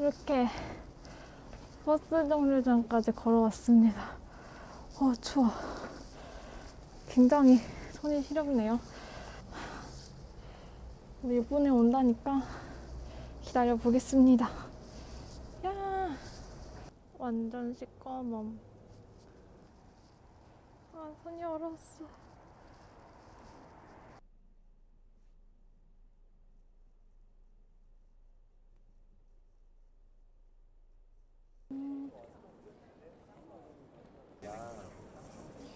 이렇게 버스 정류장까지 걸어왔습니다. 어, 추워. 굉장히 손이 시렵네요. 우리 이번에 온다니까 기다려 보겠습니다. 야, 완전 시꺼먼. 아, 손이 얼었어.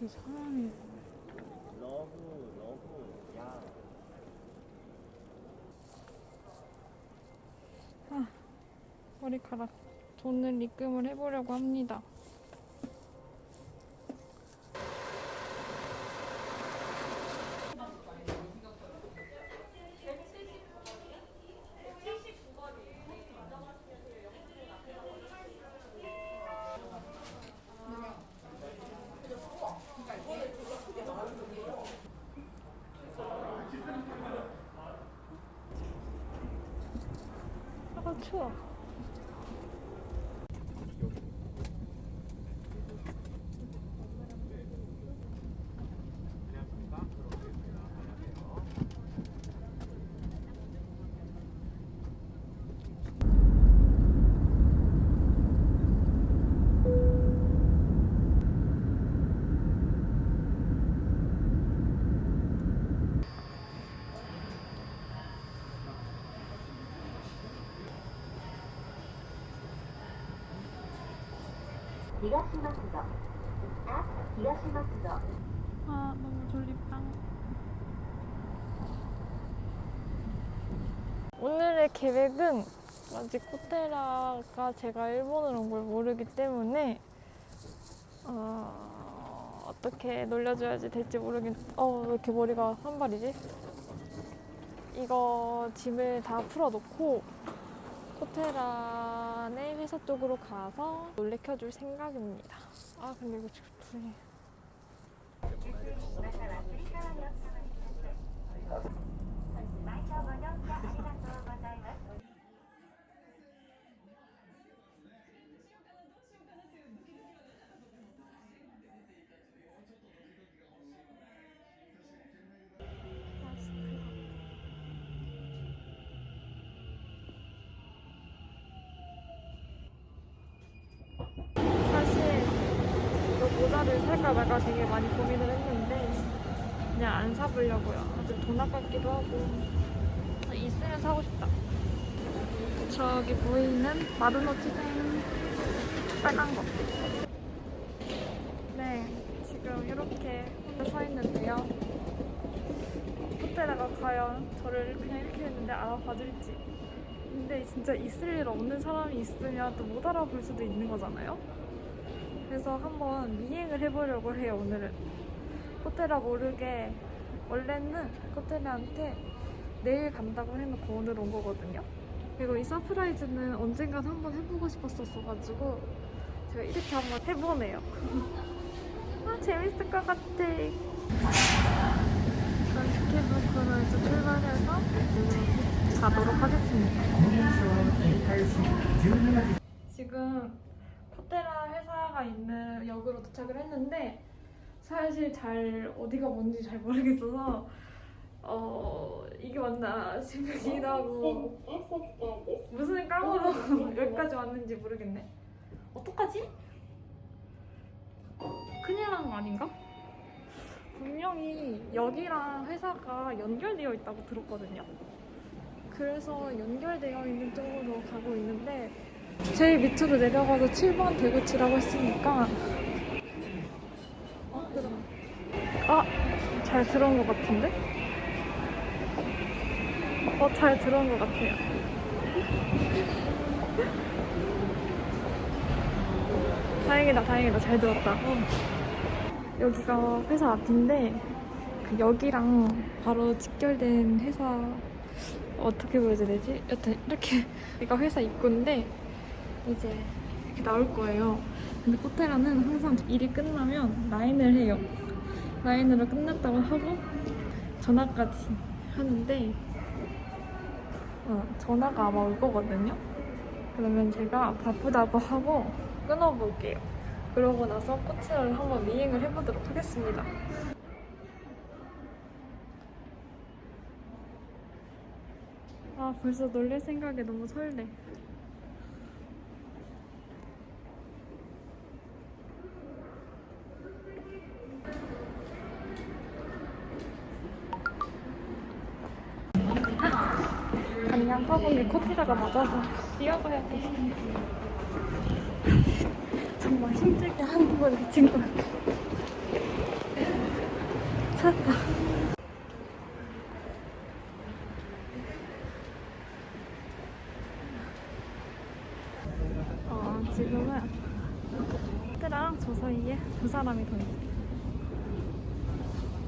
이 사람이 러브 러브 야 머리카락 돈을 입금을 해보려고 합니다. 过 아. 아 너무 졸립다. 오늘의 계획은 아직 코테라가 제가 일본을 온 걸 모르기 때문에 어, 어떻게 놀려줘야지 될지 모르겠. 어 왜 이렇게 머리가 산발이지? 이거 짐을 다 풀어놓고 호텔 안의 회사 쪽으로 가서 놀래켜줄 생각입니다. 아 근데 이거 지금 불이 살까 말까 되게 많이 고민을 했는데 그냥 안 사보려고요. 아주 돈 아깝기도 하고 있으면 사고 싶다. 저기 보이는 마르노 치즈는 빨간 거. 네, 지금 이렇게 서 있는데요. 호텔에가 과연 저를 그냥 이렇게 했는데 알아봐줄지. 근데 진짜 있을 일 없는 사람이 있으면 또 못 알아볼 수도 있는 거잖아요. 그래서 한번 미행을 해보려고 해요, 오늘은. 호텔이 모르게 원래는 호텔한테 내일 간다고 해놓고 오늘 온 거거든요. 그리고 이 서프라이즈는 언젠간 한번 해보고 싶었었어가지고 제가 이렇게 한번 해보네요. 아, 재밌을 것 같아. 전 스케이블크로 이제 출발해서 가도록 하겠습니다. 지금 코테라 회사가 있는 역으로 도착을 했는데 사실 잘 어디가 뭔지 잘 모르겠어서 어 이게 맞나 생각이기도 하고 무슨 깡으로 여기까지 왔는지 모르겠네 어떡하지? 큰일 난 거 아닌가? 분명히 여기랑 회사가 연결되어 있다고 들었거든요 그래서 연결되어 있는 쪽으로 가고 있는데 제일 밑으로 내려가서 7번 대구치라고 했으니까 어? 잘 들어온 것 같은데? 어, 잘 들어온 것 같아요. 다행이다, 다행이다. 잘 들었다. 여기가 회사 앞인데, 그 여기랑 바로 직결된 회사, 어떻게 보여줘야 되지? 여튼, 이렇게, 여기가 회사 입구인데, 이제 이렇게 나올 거예요. 근데 코테라는 항상 일이 끝나면 라인을 해요. 라인으로 끝났다고 하고 전화까지 하는데 어, 전화가 아마 올 거거든요. 그러면 제가 바쁘다고 하고 끊어볼게요. 그러고 나서 꽃을 한번 미행을 해보도록 하겠습니다. 아, 벌써 놀릴 생각에 너무 설레. 아니 양파봉에 코티라가 맞아서 뛰어가야 돼. 정말 힘들게 걸 미친 거야. 찾았다. 어, 지금은 코티라랑 저 사이에 두 사람이 더 있어.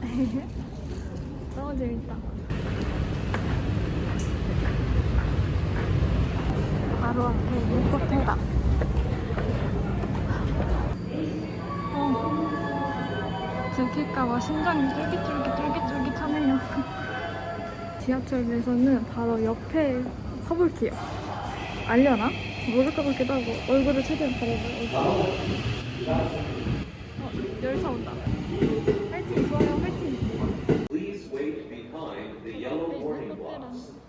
너무 재밌다. 바로 앞에 눈꽃해다. 어, 들킬까봐 심장이 쫄깃쫄깃 쫄깃쫄깃 하네요. 지하철에서는 바로 옆에 서볼게요. 알려나? 모를 것 같기도 하고 얼굴을 최대한 가려봐요. 어, 열차 온다. 화이팅 좋아요 화이팅. Please wait behind the yellow warning blocks.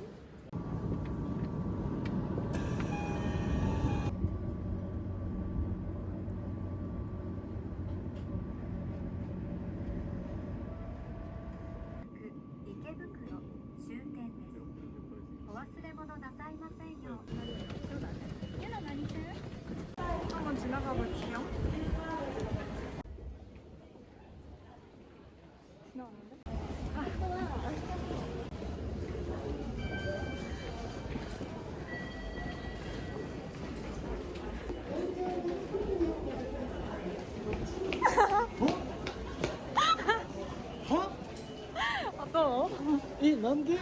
なんで？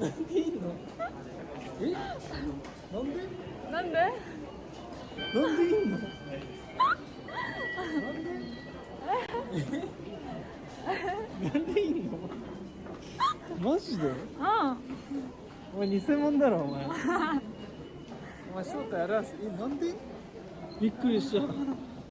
なんでいいの？え？なんで？なんで？なんでいいの？なんで？なんでいいの？マジで？うん。お前偽物だろお前。お前ショートやらせえ？なんで？びっくりした。